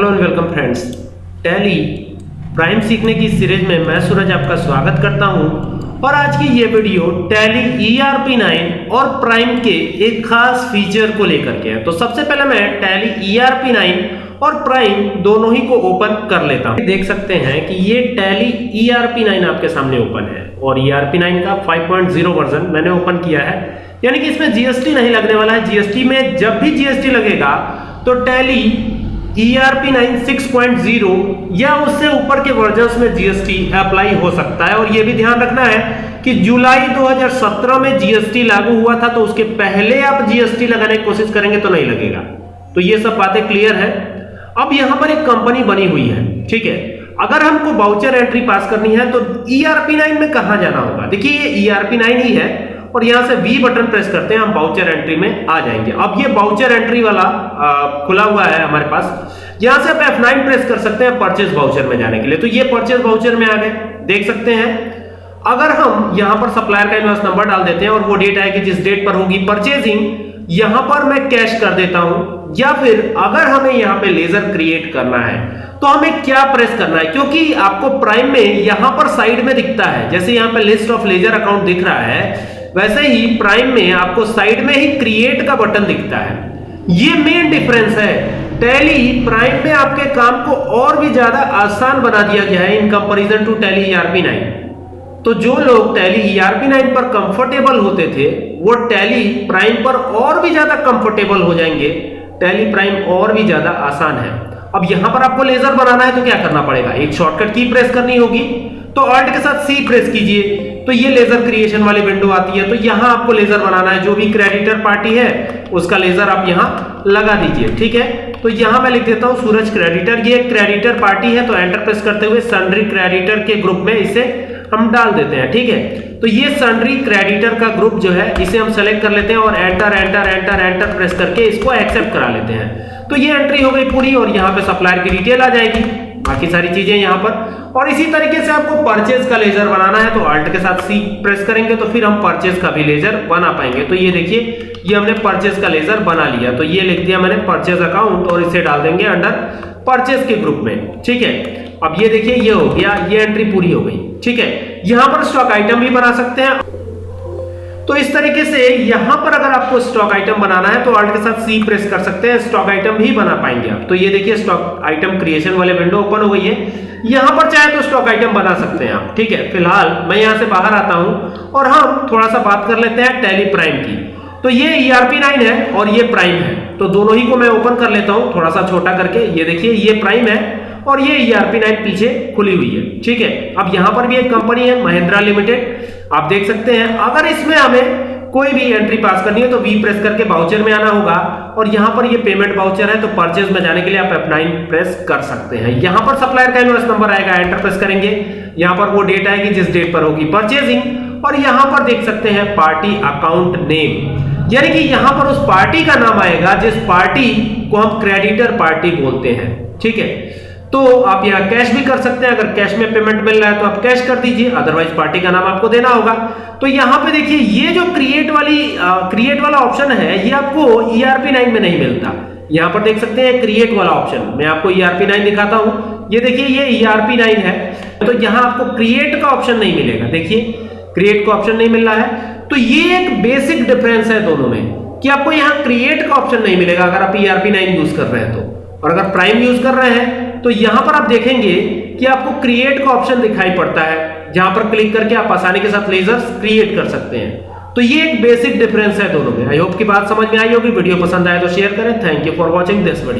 Hello and welcome friends Tally Prime सीखने की series में मैं सूरज आपका स्वागत करता हूँ और आज की ये वीडियो टैली ERP 9 और प्राइम के एक खास फीचर को लेकर के है तो सबसे पहले मैं टैली ERP 9 और प्राइम दोनों ही को ओपन कर लेता हूँ देख सकते हैं कि ये टैली ERP 9 आपके सामने ओपन है और ERP 9 का 5.0 वर्जन मैंने ओपन किया है यानी कि इसमें जीएसटी नहीं लगने वाला है जीएसटी में जब भी जीएसटी लगेगा तो टैली ERP 9 6.0 या उससे ऊपर के वर्जन्स में जीएसटी अप्लाई हो सकता है और यह भी ध्यान रखना है कि जुलाई 2017 में जीएसटी लागू हुआ था तो उसके पहले आप जीएसटी लगाने की कोशिश करेंगे तो नहीं लगेगा। तो ये सब बातें क्लियर है। अब यहाँ पर एक कंपनी बनी हुई है, ठीक है? अगर हमको बाउचर एंट्री पास करनी है तो ERP 9 में कहाँ जाना होगा? देखिए, ये ERP 9 ही है। और यहाँ से वी बटन प्रेस करते हैं हम बाउचर एंट्री में आ जाएँगे। अब ये बाउचर एंट्री वाला आ, खुला हुआ है हमारे पास। यहाँ से आप F9 प्रेस कर सकते हैं परचेज बाउचर में जाने के लिए। तो ये परचेज बाउचर में आ गए। देख सकते हैं। अगर हम यहाँ पर सप्लायर का इनवॉइस नंबर डाल देते हैं और वो डेट आएगी जिस डेट पर होगी परचेजिंग यहाँ पर मैं कैश कर देता हूँ। या फिर अगर हमें यहाँ पे लेजर क्रिएट करना है तो हमें क्या प्रेस करना है? क्योंकि आपको प्राइम में यहाँ पर साइड में दिखता है। जैसे यहाँ पे लिस्ट ऑफ़ लेजर अकाउंट दिख रहा है वैसे ही प्राइम में आपको साइड में ही क्रिएट का बटन दिखता है। ये मेन डिफरेंस है। टैली प्राइम में आपके काम को और भी ज़्यादा आसान बना दिया गया है in comparison to Tally ERP 9 तो जो लोग टैली ईआरपी 9 पर कंफर्टेबल होते थे, वो टैली प्राइम पर और भी ज़्यादा कंफर्टेबल हो जाएँगे। टैली प्राइम और भी ज़्यादा आसान है। अब यहाँ पर आपको लेजर बनाना है तो क्या करना पड़ेगा? एक शॉर्टकट की प्रेस करनी होगी। तो ऑल्ट के साथ सी प्रेस कीजिए। तो ये लेजर क्रिएशन वाली विंडो आती है। तो यहाँ आपको लेजर बनाना है। जो भी क्रेडिटर पार्टी है, उसका लेजर आप यहाँ लगा दीजिए। ठीक है? तो यहाँ मैं लिख देता हूँ सूरज क्रेडिटर ये क्रेडिटर पार्टी है तो एंटर प्रेस करते हुए सन्ड्री क्रेडिटर के ग्रुप में इसे हम डाल देते हैं। ठीक है? तो ये सन्ड्री क्रेडिटर का ग्रुप जो है, इसे हम सेलेक्ट कर लेते हैं और enter enter enter enter press करके इसको एक्सेप्ट करा लेते हैं। तो ये एंट्री हो गई पूरी और यहाँ पे सप्लायर की डिटेल आ जाएगी। बाकी सारी चीज़ें यहाँ पर। और इसी तरीके से आपको परचेज का लेजर बनाना है तो अल्ट के साथ सी प्रेस करेंगे तो फिर हम परचेज का भी लेजर बना पाएँगे। तो ये देखिए, ये हमने परचेज का लेजर बना लिया। तो ये लिख दिया मैंने परचेज अकाउंट और इसे डाल देंगे अंडर परचेज के ग्रुप में। ठीक है? अब ये देखिए, ये हो गया, ये एंट्री पूरी हो गई। ठीक है? यहाँ पर स्टॉक आइटम भी बना सकते हैं। तो इस तरीके से यहाँ पर अगर आपको स्टॉक आइटम बनाना है तो ऑल्ट के साथ सी प्रेस कर सकते हैं स्टॉक आइटम भी बना पाएँगे आप। तो ये देखिए स्टॉक आइटम क्रिएशन वाले विंडो ओपन हो गई है। यहाँ पर चाहे तो स्टॉक आइटम बना सकते हैं आप, ठीक है? फ़िलहाल मैं यहाँ से बाहर आता हूँ, और हम थोड़ा सा बात कर लेते हैं टैली प्राइम की। तो ये ERP 9 है, और ये प्राइम है। तो दोनों ही को मैं ओपन कर लेता हूँ, थोड़ा सा छोटा करके। ये देखिए, ये प्राइम है और ये ERP 9 पीछे खुली हुई है। ठीक है? अब यहाँ पर भी एक कंपनी है महिंद्रा लिमिटेड आप देख सकते हैं, अगर इसमें हमें कोई भी एंट्री पास करनी है तो वी प्रेस करके बाउचर में आना होगा। और यहाँ पर ये पेमेंट बाउचर है तो परचेज में जाने के लिए आप F9 प्रेस कर सकते हैं। यहाँ पर सप्लायर का इनवॉइस नंबर आएगा एंटर प्रेस करेंगे। यहाँ पर वो डेट आएगी, जिस डेट पर होगी परचेजिंग और यहाँ पर देख सकते हैं पार्टी अकाउंट नेम यानी कि यहाँ पर उस पार्टी का नाम आएगा, जिस पार्टी को हम क्रेडिटर पार्टी बोलते हैं। ठीक है? तो आप यहाँ कैश भी कर सकते हैं। अगर कैश में पेमेंट मिल रहा है तो आप कैश कर दीजिए अदरवाइज़ पार्टी का नाम आपको देना होगा। तो यहाँ पे देखिए, ये जो क्रिएट वाली क्रिएट वाला ऑप्शन है, ये आपको ERP 9 में नहीं मिलता। यहाँ पर देख सकते हैं क्रिएट वाला ऑप्शन मैं आपको ERP 9 दिखाता हूँ। ये देखिए, ये ERP 9 है। तो यहाँ आपको क्रिएट का ऑप्शन नहीं मिलेगा। देखिए क्रिएट का ऑप्शन नहीं मिल रहा है। तो ये एक बेसिक डिफरेंस है दोनों में कि आपको यहाँ क्रिएट का ऑप्शन नहीं मिलेगा अगर आप ERP 9 यूज़ कर रहे हैं तो। और अगर प्राइम यूज़ कर रहे हैं तो यहाँ पर आप देखेंगे कि आपको क्रिएट का ऑप्शन दिखाई पड़ता है, जहाँ पर क्लिक करके आप आसानी के साथ लेजर्स क्रिएट कर सकते हैं। तो ये एक बेसिक डिफरेंस है दोनों में। आई होप की बात समझ में आई होगी। वीडियो पसंद आए तो शेयर करें। Thank you for watching this video